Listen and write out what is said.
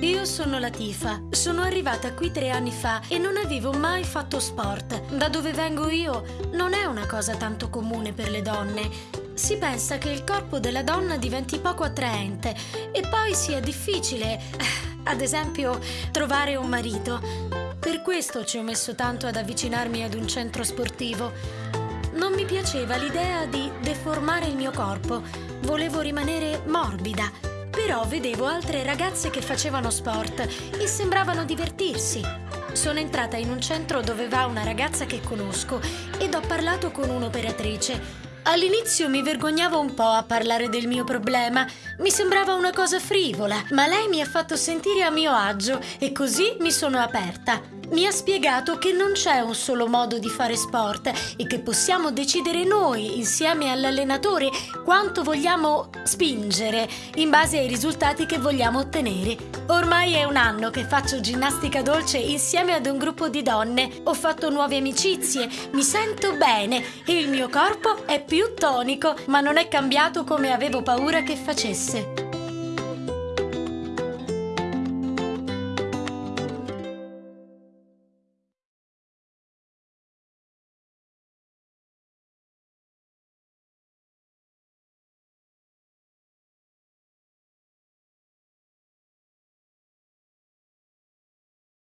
Io sono Latifa, sono arrivata qui tre anni fa e non avevo mai fatto sport. Da dove vengo io non è una cosa tanto comune per le donne. Si pensa che il corpo della donna diventi poco attraente e poi sia difficile, eh, ad esempio, trovare un marito. Per questo ci ho messo tanto ad avvicinarmi ad un centro sportivo. Non mi piaceva l'idea di deformare il mio corpo, volevo rimanere morbida. Però vedevo altre ragazze che facevano sport e sembravano divertirsi. Sono entrata in un centro dove va una ragazza che conosco ed ho parlato con un'operatrice. All'inizio mi vergognavo un po' a parlare del mio problema, mi sembrava una cosa frivola, ma lei mi ha fatto sentire a mio agio e così mi sono aperta. Mi ha spiegato che non c'è un solo modo di fare sport e che possiamo decidere noi, insieme all'allenatore, quanto vogliamo spingere in base ai risultati che vogliamo ottenere. Ormai è un anno che faccio ginnastica dolce insieme ad un gruppo di donne. Ho fatto nuove amicizie, mi sento bene e il mio corpo è più tonico, ma non è cambiato come avevo paura che facesse.